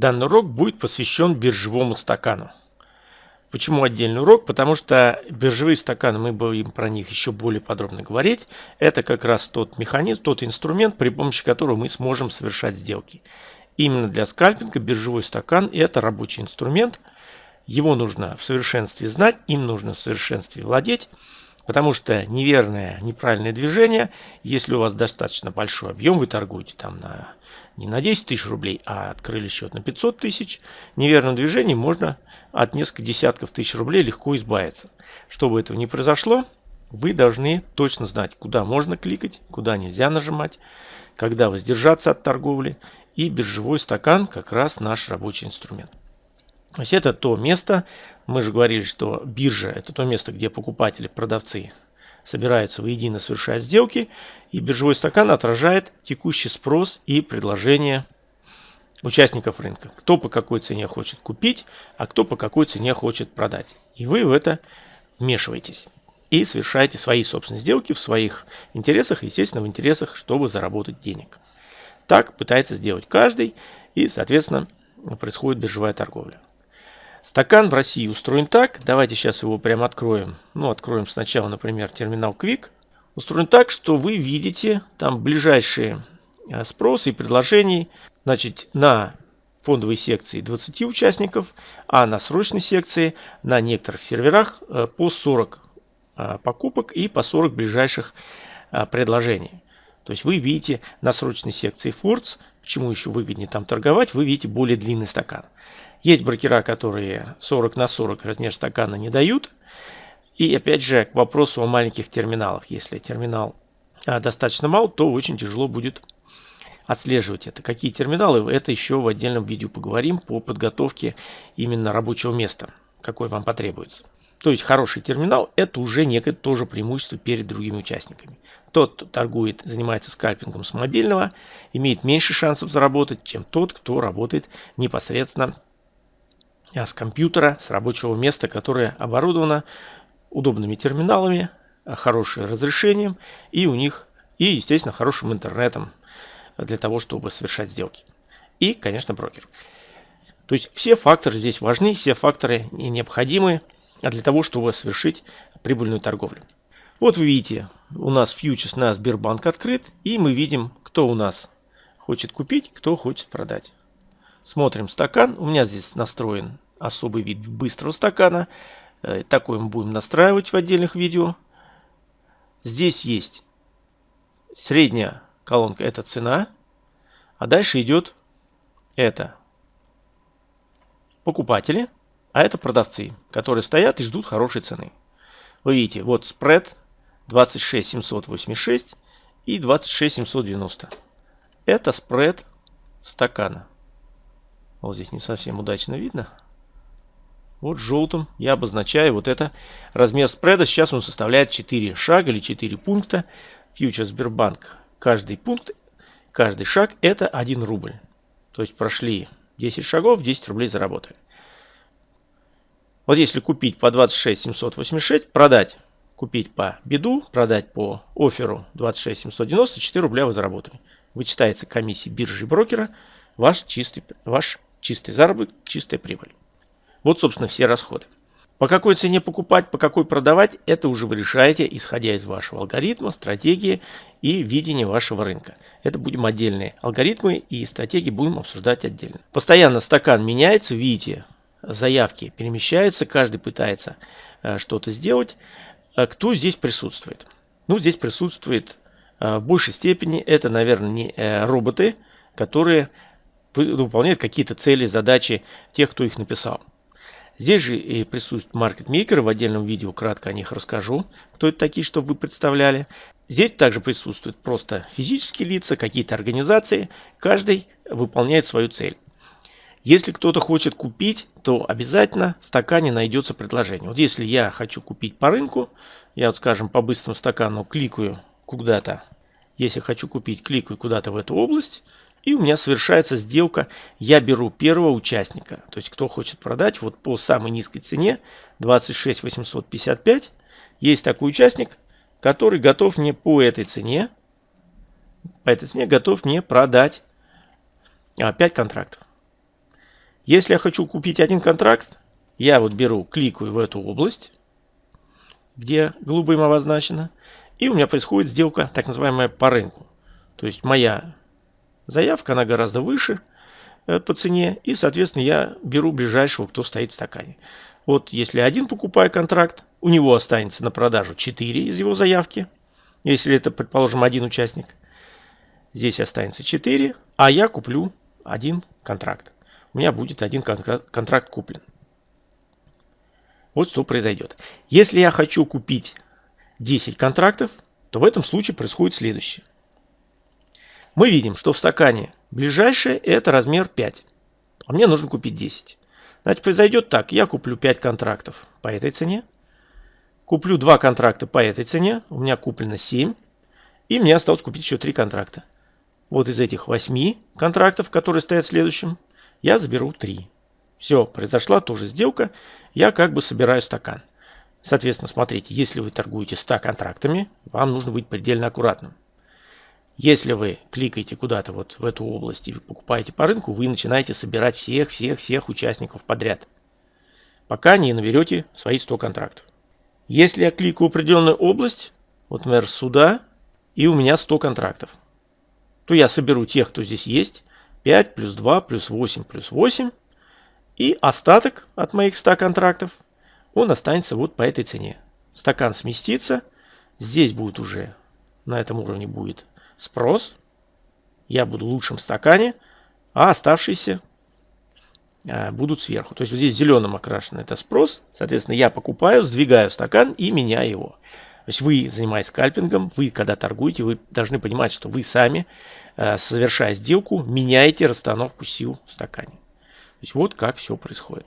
Данный урок будет посвящен биржевому стакану. Почему отдельный урок? Потому что биржевые стаканы, мы будем про них еще более подробно говорить. Это как раз тот механизм, тот инструмент, при помощи которого мы сможем совершать сделки. Именно для скальпинга биржевой стакан – это рабочий инструмент. Его нужно в совершенстве знать, им нужно в совершенстве владеть. Потому что неверное, неправильное движение, если у вас достаточно большой объем, вы торгуете там на, не на 10 тысяч рублей, а открыли счет на 500 тысяч, неверным движением можно от нескольких десятков тысяч рублей легко избавиться. Чтобы этого не произошло, вы должны точно знать, куда можно кликать, куда нельзя нажимать, когда воздержаться от торговли. И биржевой стакан как раз наш рабочий инструмент. То есть это то место, мы же говорили, что биржа это то место, где покупатели, продавцы собираются воедино совершать сделки, и биржевой стакан отражает текущий спрос и предложение участников рынка. Кто по какой цене хочет купить, а кто по какой цене хочет продать. И вы в это вмешиваетесь и совершаете свои собственные сделки в своих интересах, естественно, в интересах, чтобы заработать денег. Так пытается сделать каждый, и, соответственно, происходит биржевая торговля. Стакан в России устроен так, давайте сейчас его прямо откроем. Ну, откроем сначала, например, терминал Quick. Устроен так, что вы видите там ближайшие э, спросы и предложений. Значит, на фондовой секции 20 участников, а на срочной секции на некоторых серверах э, по 40 э, покупок и по 40 ближайших предложений. То есть вы видите на срочной секции Forts, почему еще выгоднее там торговать, вы видите более длинный стакан. Есть брокера, которые 40 на 40 размер стакана не дают. И опять же к вопросу о маленьких терминалах. Если терминал а, достаточно мал, то очень тяжело будет отслеживать это. Какие терминалы, это еще в отдельном видео поговорим по подготовке именно рабочего места, какой вам потребуется. То есть хороший терминал это уже некое тоже преимущество перед другими участниками. Тот, кто торгует, занимается скальпингом с мобильного, имеет меньше шансов заработать, чем тот, кто работает непосредственно с компьютера, с рабочего места, которое оборудовано удобными терминалами, а, хорошим разрешением и у них, и, естественно, хорошим интернетом для того, чтобы совершать сделки. И, конечно, брокер. То есть все факторы здесь важны, все факторы необходимы для того, чтобы совершить прибыльную торговлю. Вот вы видите, у нас фьючерс на Сбербанк открыт, и мы видим, кто у нас хочет купить, кто хочет продать. Смотрим стакан. У меня здесь настроен особый вид быстрого стакана. Э, такой мы будем настраивать в отдельных видео. Здесь есть средняя колонка, это цена. А дальше идет это покупатели, а это продавцы, которые стоят и ждут хорошей цены. Вы видите, вот спред 26786 и 26790. Это спред стакана. Вот здесь не совсем удачно видно. Вот желтым я обозначаю вот это размер спреда. Сейчас он составляет 4 шага или 4 пункта. Фьючер Сбербанк. Каждый пункт, каждый шаг это 1 рубль. То есть прошли 10 шагов, 10 рублей заработали. Вот если купить по 26 786, продать, купить по беду, продать по оферу 26 790, 4 рубля вы заработали. Вычитается комиссия биржи брокера, ваш чистый, ваш Чистый заработок, чистая прибыль. Вот, собственно, все расходы. По какой цене покупать, по какой продавать, это уже вы решаете, исходя из вашего алгоритма, стратегии и видения вашего рынка. Это будем отдельные алгоритмы и стратегии будем обсуждать отдельно. Постоянно стакан меняется, видите, заявки перемещаются, каждый пытается э, что-то сделать. А кто здесь присутствует? Ну, здесь присутствует э, в большей степени, это, наверное, не э, роботы, которые выполняет какие-то цели, задачи тех, кто их написал. Здесь же и присутствует маркетмейкеры, в отдельном видео кратко о них расскажу, кто это такие, чтобы вы представляли. Здесь также присутствуют просто физические лица, какие-то организации, каждый выполняет свою цель. Если кто-то хочет купить, то обязательно в стакане найдется предложение. Вот если я хочу купить по рынку, я, вот, скажем, по быстрому стакану кликаю куда-то, если хочу купить, кликаю куда-то в эту область, и у меня совершается сделка. Я беру первого участника. То есть кто хочет продать вот по самой низкой цене 26 855. Есть такой участник, который готов мне по этой цене, по этой цене готов мне продать 5 контрактов. Если я хочу купить один контракт, я вот беру, кликаю в эту область, где голубым обозначено, и у меня происходит сделка так называемая по рынку. То есть моя заявка, она гораздо выше э, по цене, и, соответственно, я беру ближайшего, кто стоит в стакане. Вот если один покупаю контракт, у него останется на продажу 4 из его заявки, если это, предположим, один участник. Здесь останется 4, а я куплю один контракт. У меня будет один контракт куплен. Вот что произойдет. Если я хочу купить 10 контрактов, то в этом случае происходит следующее. Мы видим, что в стакане ближайшее это размер 5, а мне нужно купить 10. Значит, произойдет так. Я куплю 5 контрактов по этой цене. Куплю 2 контракта по этой цене. У меня куплено 7. И мне осталось купить еще 3 контракта. Вот из этих 8 контрактов, которые стоят следующим, я заберу 3. Все, произошла тоже сделка. Я как бы собираю стакан. Соответственно, смотрите, если вы торгуете 100 контрактами, вам нужно быть предельно аккуратным. Если вы кликаете куда-то вот в эту область и покупаете по рынку, вы начинаете собирать всех-всех-всех участников подряд, пока не наберете свои 100 контрактов. Если я кликаю определенную область, вот, например, сюда, и у меня 100 контрактов, то я соберу тех, кто здесь есть, 5 плюс 2 плюс 8 плюс 8, и остаток от моих 100 контрактов, он останется вот по этой цене. Стакан сместится, здесь будет уже, на этом уровне будет спрос, я буду в лучшем стакане, а оставшиеся а, будут сверху. То есть вот здесь зеленым окрашен это спрос, соответственно, я покупаю, сдвигаю стакан и меняю его. То есть вы, занимаясь скальпингом, вы, когда торгуете, вы должны понимать, что вы сами, а, совершая сделку, меняете расстановку сил в стакане. То есть вот как все происходит.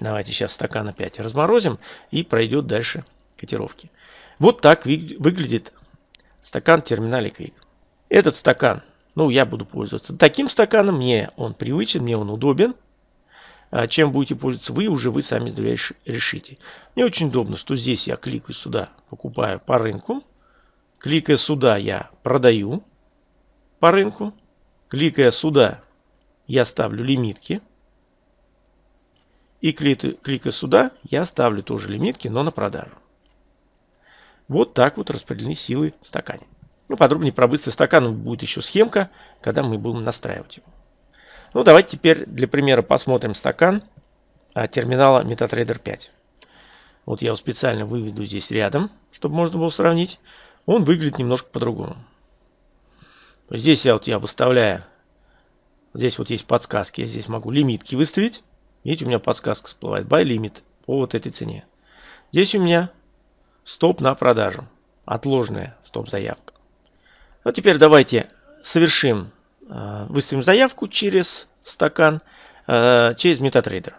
Давайте сейчас стакан опять разморозим и пройдет дальше котировки. Вот так выглядит стакан в терминале Quick. Этот стакан, ну, я буду пользоваться таким стаканом, мне он привычен, мне он удобен. А чем будете пользоваться вы, уже вы сами решите. Мне очень удобно, что здесь я кликаю сюда, покупаю по рынку. Кликая сюда, я продаю по рынку. Кликая сюда, я ставлю лимитки. И кликая сюда, я ставлю тоже лимитки, но на продажу. Вот так вот распределены силы в стакане. Ну, подробнее про быстрый стакан будет еще схемка, когда мы будем настраивать его. Ну, давайте теперь для примера посмотрим стакан а, терминала MetaTrader 5. Вот я его специально выведу здесь рядом, чтобы можно было сравнить. Он выглядит немножко по-другому. Здесь я, вот я выставляю, здесь вот есть подсказки, я здесь могу лимитки выставить. Видите, у меня подсказка всплывает, buy limit по вот этой цене. Здесь у меня стоп на продажу. Отложенная стоп-заявка. Вот теперь давайте совершим, э, выставим заявку через стакан, э, через MetaTrader.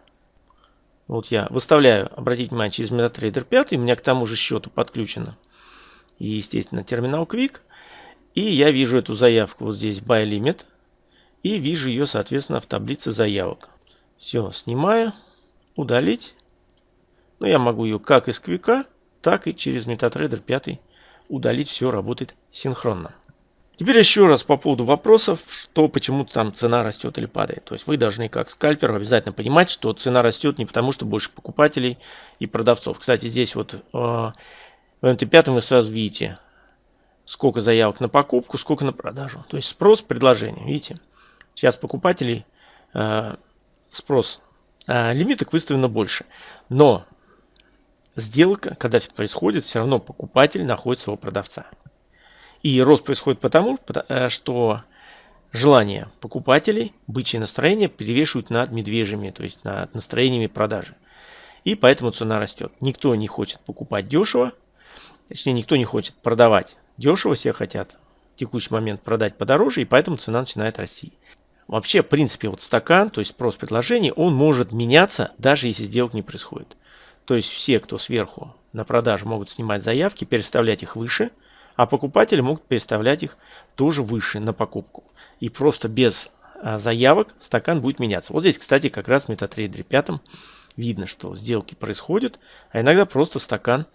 Вот я выставляю, обратите внимание, через MetaTrader 5, у меня к тому же счету подключено. И, естественно, терминал Quick. И я вижу эту заявку вот здесь Buy Limit. И вижу ее, соответственно, в таблице заявок. Все, снимаю, удалить. Ну, я могу ее как из Quick, так и через MetaTrader 5 удалить все работает синхронно. Теперь еще раз по поводу вопросов, что почему там цена растет или падает. То есть вы должны как скальпер обязательно понимать, что цена растет не потому, что больше покупателей и продавцов. Кстати, здесь вот э, в МТ5 вы сразу видите, сколько заявок на покупку, сколько на продажу. То есть спрос, предложение. Видите, сейчас покупателей э, спрос э, лимиток выставлено больше. Но сделка, когда происходит, все равно покупатель находит своего продавца. И рост происходит потому, э, что желание покупателей, бычье настроение перевешивают над медвежьими, то есть над настроениями продажи. И поэтому цена растет. Никто не хочет покупать дешево, точнее никто не хочет продавать дешево, все хотят в текущий момент продать подороже, и поэтому цена начинает расти. Вообще, в принципе, вот стакан, то есть спрос предложений, он может меняться, даже если сделок не происходит. То есть все, кто сверху на продажу могут снимать заявки, переставлять их выше, а покупатели могут переставлять их тоже выше на покупку. И просто без а, заявок стакан будет меняться. Вот здесь, кстати, как раз в MetaTrader 5 видно, что сделки происходят, а иногда просто стакан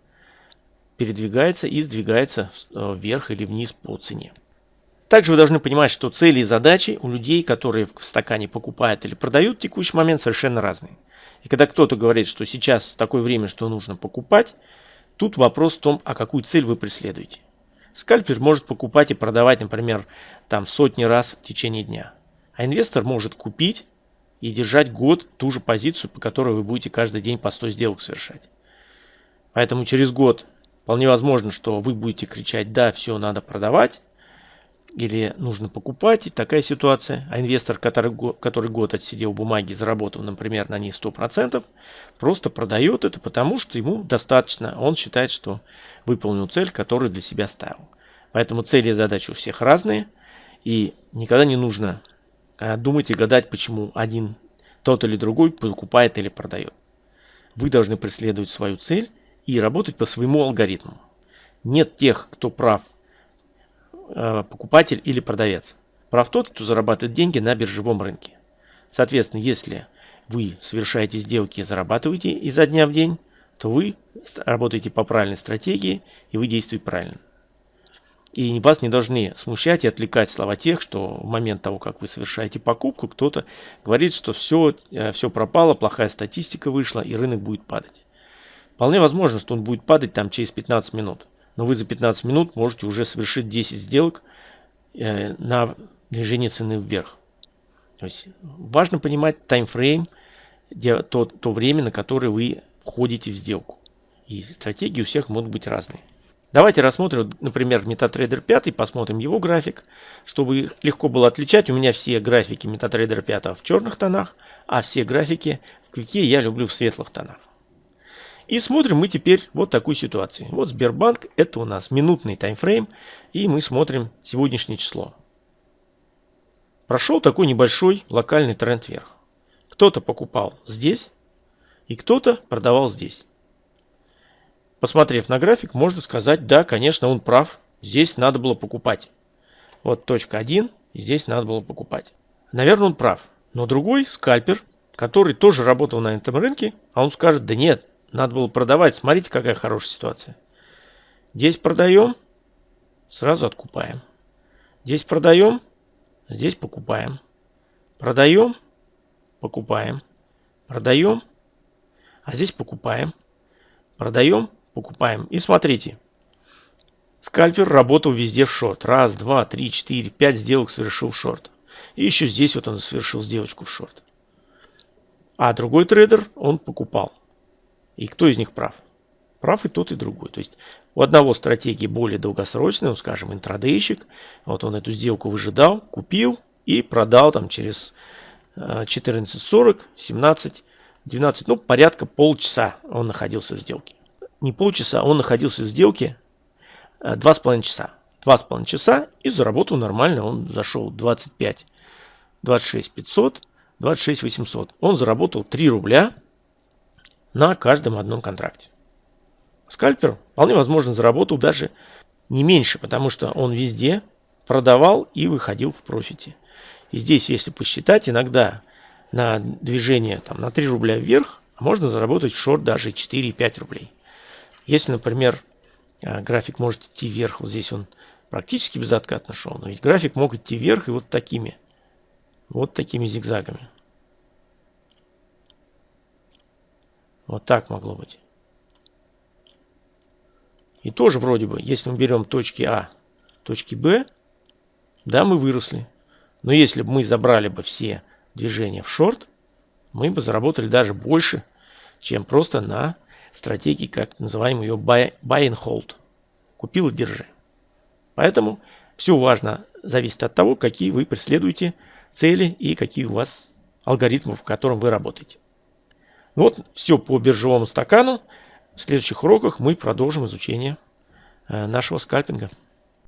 передвигается и сдвигается э, вверх или вниз по цене. Также вы должны понимать, что цели и задачи у людей, которые в стакане покупают или продают в текущий момент, совершенно разные. И когда кто-то говорит, что сейчас такое время, что нужно покупать, тут вопрос в том, а какую цель вы преследуете. Скальпер может покупать и продавать, например, там сотни раз в течение дня. А инвестор может купить и держать год ту же позицию, по которой вы будете каждый день по 100 сделок совершать. Поэтому через год вполне возможно, что вы будете кричать, да, все надо продавать, или нужно покупать, такая ситуация. А инвестор, который, который год отсидел бумаги, заработал, например, на ней 100%, просто продает это, потому что ему достаточно. Он считает, что выполнил цель, которую для себя ставил. Поэтому цели и задачи у всех разные. И никогда не нужно а, думать и гадать, почему один тот или другой покупает или продает. Вы должны преследовать свою цель и работать по своему алгоритму. Нет тех, кто прав покупатель или продавец. Прав тот, кто зарабатывает деньги на биржевом рынке. Соответственно, если вы совершаете сделки и зарабатываете изо дня в день, то вы работаете по правильной стратегии и вы действуете правильно. И вас не должны смущать и отвлекать слова тех, что в момент того, как вы совершаете покупку, кто-то говорит, что все, э, все пропало, плохая статистика вышла и рынок будет падать. Вполне возможно, что он будет падать там через 15 минут но вы за 15 минут можете уже совершить 10 сделок э, на движение цены вверх. То есть важно понимать таймфрейм, то, то время, на которое вы входите в сделку. И стратегии у всех могут быть разные. Давайте рассмотрим, например, MetaTrader 5, посмотрим его график, чтобы легко было отличать. У меня все графики MetaTrader 5 в черных тонах, а все графики в Квике я люблю в светлых тонах. И смотрим мы теперь вот такую ситуацию. Вот Сбербанк, это у нас минутный таймфрейм, и мы смотрим сегодняшнее число. Прошел такой небольшой локальный тренд вверх. Кто-то покупал здесь, и кто-то продавал здесь. Посмотрев на график, можно сказать, да, конечно, он прав, здесь надо было покупать. Вот точка 1, здесь надо было покупать. Наверное, он прав. Но другой скальпер, который тоже работал на этом рынке, а он скажет, да нет, надо было продавать. Смотрите, какая хорошая ситуация. Здесь продаем, сразу откупаем. Здесь продаем, здесь покупаем. Продаем, покупаем. Продаем, а здесь покупаем. Продаем, покупаем. И смотрите. Скальпер работал везде в шорт. Раз, два, три, четыре, пять сделок совершил в шорт. И еще здесь вот он совершил сделочку в шорт. А другой трейдер, он покупал. И кто из них прав? Прав и тот, и другой. То есть у одного стратегии более долгосрочная, ну, скажем, интрадейщик. Вот он эту сделку выжидал, купил и продал там через 14.40, 17, 12, ну, порядка полчаса он находился в сделке. Не полчаса, он находился в сделке э, два с половиной часа. Два с половиной часа и заработал нормально. Он зашел 25, 26 500, 26 800. Он заработал 3 рубля на каждом одном контракте. Скальпер вполне возможно заработал даже не меньше, потому что он везде продавал и выходил в профите. И здесь, если посчитать, иногда на движение там, на 3 рубля вверх можно заработать в шорт даже 4-5 рублей. Если, например, а, график может идти вверх, вот здесь он практически безоткатно шел, но ведь график мог идти вверх и вот такими, вот такими зигзагами. Вот так могло быть. И тоже вроде бы, если мы берем точки А, точки Б, да, мы выросли. Но если бы мы забрали бы все движения в шорт, мы бы заработали даже больше, чем просто на стратегии, как называем ее buy, buy and hold. Купил и держи. Поэтому все важно зависит от того, какие вы преследуете цели и какие у вас алгоритмы, в котором вы работаете. Вот все по биржевому стакану. В следующих уроках мы продолжим изучение э, нашего скальпинга.